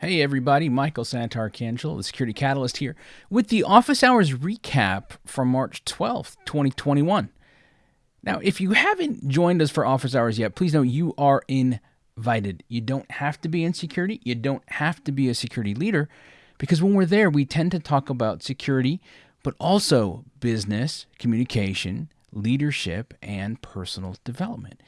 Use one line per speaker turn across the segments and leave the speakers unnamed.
Hey everybody, Michael Santarcangelo, the Security Catalyst here, with the office hours recap from March 12th, 2021. Now, if you haven't joined us for office hours yet, please know you are invited. You don't have to be in security, you don't have to be a security leader, because when we're there, we tend to talk about security, but also business, communication, leadership, and personal development.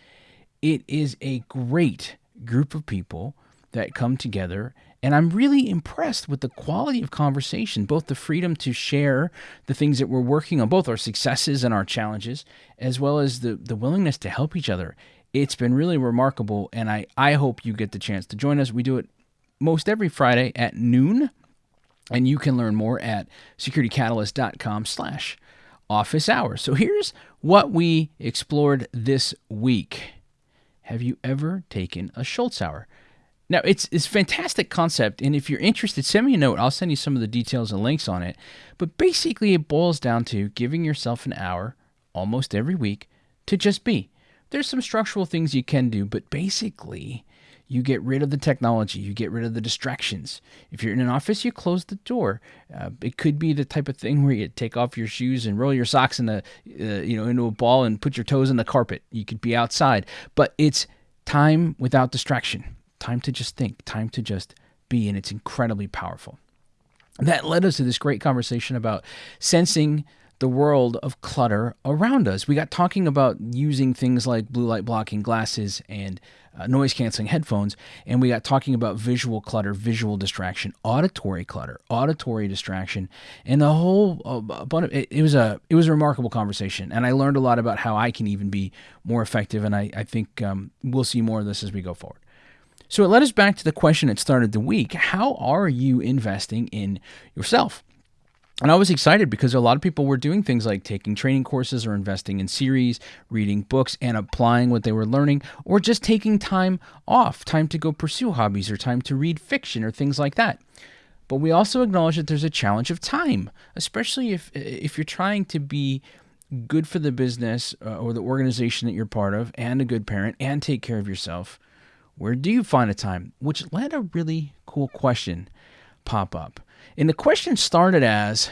It is a great group of people that come together and I'm really impressed with the quality of conversation, both the freedom to share the things that we're working on, both our successes and our challenges, as well as the, the willingness to help each other. It's been really remarkable, and I, I hope you get the chance to join us. We do it most every Friday at noon, and you can learn more at securitycatalyst.com slash office hours. So here's what we explored this week. Have you ever taken a Shultz hour? Now it's it's fantastic concept, and if you're interested, send me a note. I'll send you some of the details and links on it. But basically, it boils down to giving yourself an hour almost every week to just be. There's some structural things you can do, but basically, you get rid of the technology, you get rid of the distractions. If you're in an office, you close the door. Uh, it could be the type of thing where you take off your shoes and roll your socks in a, uh, you know, into a ball and put your toes in the carpet. You could be outside, but it's time without distraction time to just think, time to just be, and it's incredibly powerful. That led us to this great conversation about sensing the world of clutter around us. We got talking about using things like blue light blocking glasses and uh, noise canceling headphones, and we got talking about visual clutter, visual distraction, auditory clutter, auditory distraction, and the whole uh, bunch. It, it, was a it was a remarkable conversation, and I learned a lot about how I can even be more effective. And I I think um, we'll see more of this as we go forward. So it led us back to the question that started the week How are you investing in yourself? And I was excited because a lot of people were doing things like taking training courses or investing in series, reading books, and applying what they were learning, or just taking time off, time to go pursue hobbies or time to read fiction or things like that. But we also acknowledge that there's a challenge of time, especially if if you're trying to be good for the business uh, or the organization that you're part of and a good parent and take care of yourself where do you find a time? Which let a really cool question pop up. And the question started as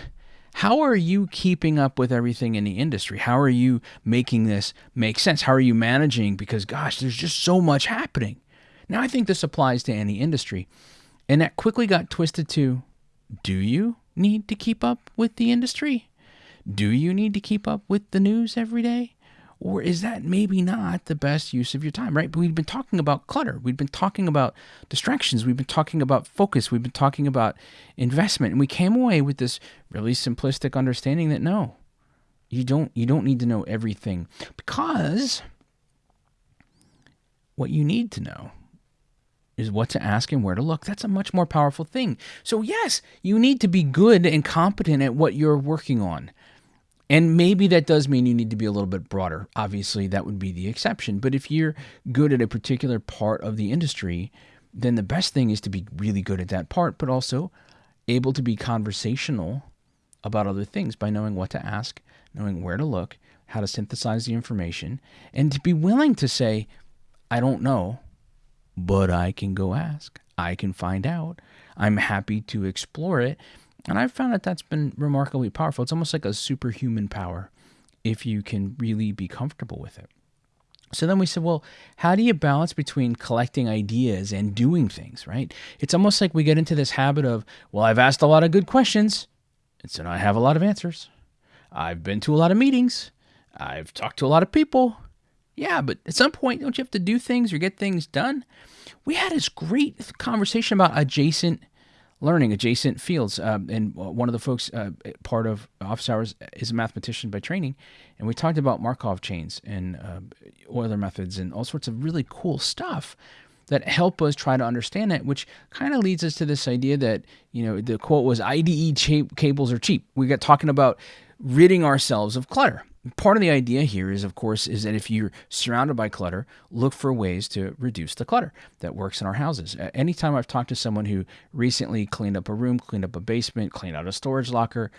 how are you keeping up with everything in the industry? How are you making this make sense? How are you managing? Because, gosh, there's just so much happening. Now, I think this applies to any industry. And that quickly got twisted to do you need to keep up with the industry? Do you need to keep up with the news every day? Or is that maybe not the best use of your time, right? But we've been talking about clutter. We've been talking about distractions. We've been talking about focus. We've been talking about investment. And we came away with this really simplistic understanding that no, you don't you don't need to know everything because what you need to know is what to ask and where to look. That's a much more powerful thing. So, yes, you need to be good and competent at what you're working on. And maybe that does mean you need to be a little bit broader. Obviously, that would be the exception. But if you're good at a particular part of the industry, then the best thing is to be really good at that part, but also able to be conversational about other things by knowing what to ask, knowing where to look, how to synthesize the information, and to be willing to say, I don't know, but I can go ask. I can find out. I'm happy to explore it. And I've found that that's been remarkably powerful. It's almost like a superhuman power if you can really be comfortable with it. So then we said, well, how do you balance between collecting ideas and doing things, right? It's almost like we get into this habit of, well, I've asked a lot of good questions, and so now I have a lot of answers. I've been to a lot of meetings. I've talked to a lot of people. Yeah, but at some point, don't you have to do things or get things done? We had this great conversation about adjacent learning adjacent fields. Uh, and one of the folks, uh, part of office hours, is a mathematician by training. And we talked about Markov chains and uh, Euler methods and all sorts of really cool stuff that help us try to understand it, which kind of leads us to this idea that, you know, the quote was IDE cables are cheap. We got talking about ridding ourselves of clutter part of the idea here is, of course, is that if you're surrounded by clutter, look for ways to reduce the clutter that works in our houses. Anytime I've talked to someone who recently cleaned up a room, cleaned up a basement, cleaned out a storage locker,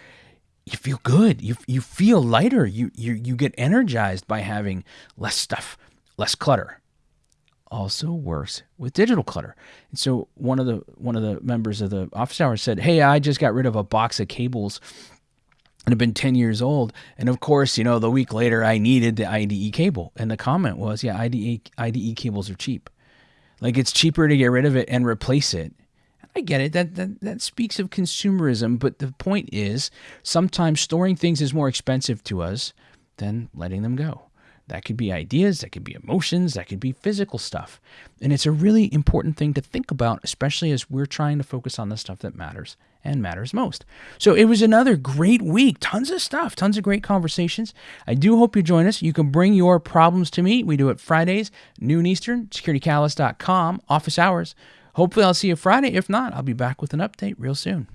you feel good. You you feel lighter. You you you get energized by having less stuff, less clutter. also works with digital clutter. And so one of the one of the members of the office hours said, "Hey, I just got rid of a box of cables and have been 10 years old. And of course, you know, the week later I needed the IDE cable. And the comment was, yeah, IDE, IDE cables are cheap. Like it's cheaper to get rid of it and replace it. I get it. That, that that speaks of consumerism, but the point is sometimes storing things is more expensive to us than letting them go. That could be ideas, that could be emotions, that could be physical stuff. And it's a really important thing to think about, especially as we're trying to focus on the stuff that matters and matters most. So it was another great week. Tons of stuff, tons of great conversations. I do hope you join us. You can bring your problems to me. We do it Fridays, noon Eastern, securitycatalyst.com, office hours. Hopefully, I'll see you Friday. If not, I'll be back with an update real soon.